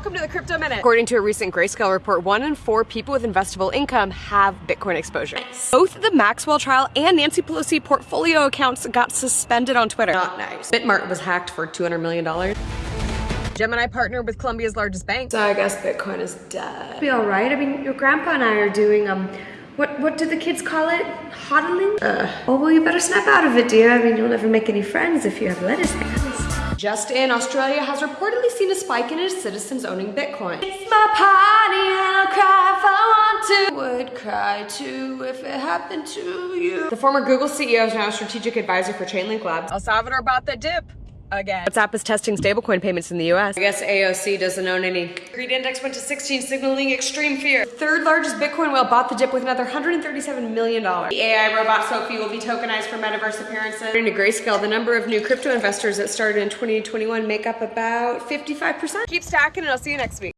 welcome to the Crypto Minute. According to a recent Grayscale report, one in four people with investable income have Bitcoin exposure. Nice. Both the Maxwell trial and Nancy Pelosi portfolio accounts got suspended on Twitter. Not nice. Bitmart was hacked for $200 million. Gemini partnered with Colombia's largest bank. So I guess Bitcoin is dead. Be all right. I mean, your grandpa and I are doing, um, what, what do the kids call it? Hodling? Uh. Oh, well, you better snap out of it, dear. I mean, you'll never make any friends if you have lettuce hands. Just in, Australia has reportedly seen a spike in its citizens owning Bitcoin. It's my party and I'll cry if I want to. Would cry too if it happened to you. The former Google CEO is now a strategic advisor for Chainlink Labs. El Salvador bought the dip again. WhatsApp is testing stablecoin payments in the US. I guess AOC doesn't own any. Greed index went to 16, signaling extreme fear. Third largest Bitcoin whale bought the dip with another $137 million. The AI robot Sophie will be tokenized for metaverse appearances. According to Grayscale, the number of new crypto investors that started in 2021 make up about 55%. Keep stacking and I'll see you next week.